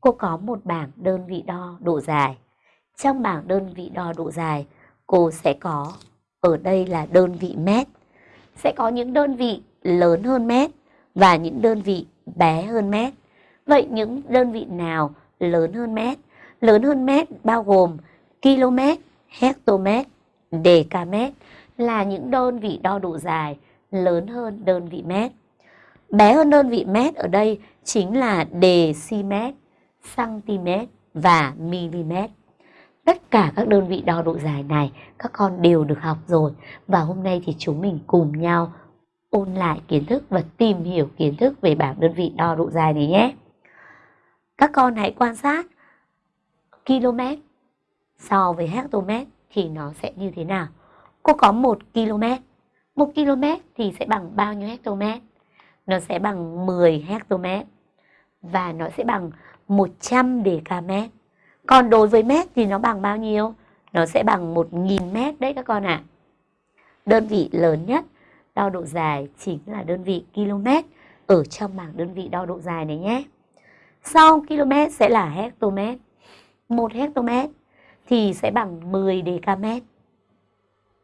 cô có một bảng đơn vị đo độ dài. Trong bảng đơn vị đo độ dài, cô sẽ có ở đây là đơn vị mét. Sẽ có những đơn vị lớn hơn mét và những đơn vị bé hơn mét. Vậy những đơn vị nào lớn hơn mét? Lớn hơn mét bao gồm km, hectomet, decamet là những đơn vị đo độ dài lớn hơn đơn vị mét. Bé hơn đơn vị mét ở đây chính là decimet, cm và mm. Tất cả các đơn vị đo độ dài này các con đều được học rồi và hôm nay thì chúng mình cùng nhau ôn lại kiến thức và tìm hiểu kiến thức về bảng đơn vị đo độ dài này nhé. Các con hãy quan sát km so với hectomet thì nó sẽ như thế nào. Cô có 1 km. 1 km thì sẽ bằng bao nhiêu hectomet? Nó sẽ bằng 10 hectomet. Và nó sẽ bằng 100 decamet. Còn đối với mét thì nó bằng bao nhiêu? Nó sẽ bằng 1.000 mét đấy các con ạ. À. Đơn vị lớn nhất, đo độ dài chính là đơn vị km ở trong bảng đơn vị đo độ dài này nhé. Sau km sẽ là hectomet. 1 hectomet thì sẽ bằng 10 decamet.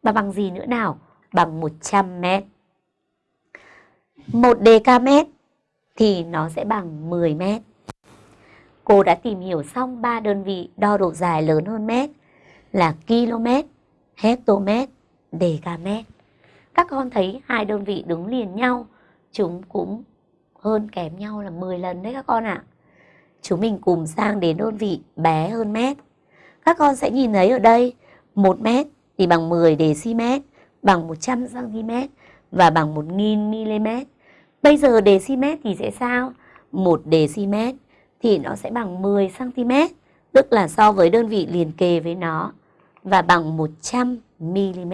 Và bằng gì nữa nào? Bằng 100 mét. 1 decamet thì nó sẽ bằng 10 mét. Cô đã tìm hiểu xong ba đơn vị đo độ dài lớn hơn mét là km, hectomet, decamet. Các con thấy hai đơn vị đứng liền nhau, chúng cũng hơn kém nhau là 10 lần đấy các con ạ. À. Chúng mình cùng sang đến đơn vị bé hơn mét. Các con sẽ nhìn thấy ở đây 1 mét thì bằng 10 dm, bằng 100 cm và bằng 1000 mm. Bây giờ dm thì sẽ sao? 1 dm thì nó sẽ bằng 10 cm, tức là so với đơn vị liền kề với nó và bằng 100 mm.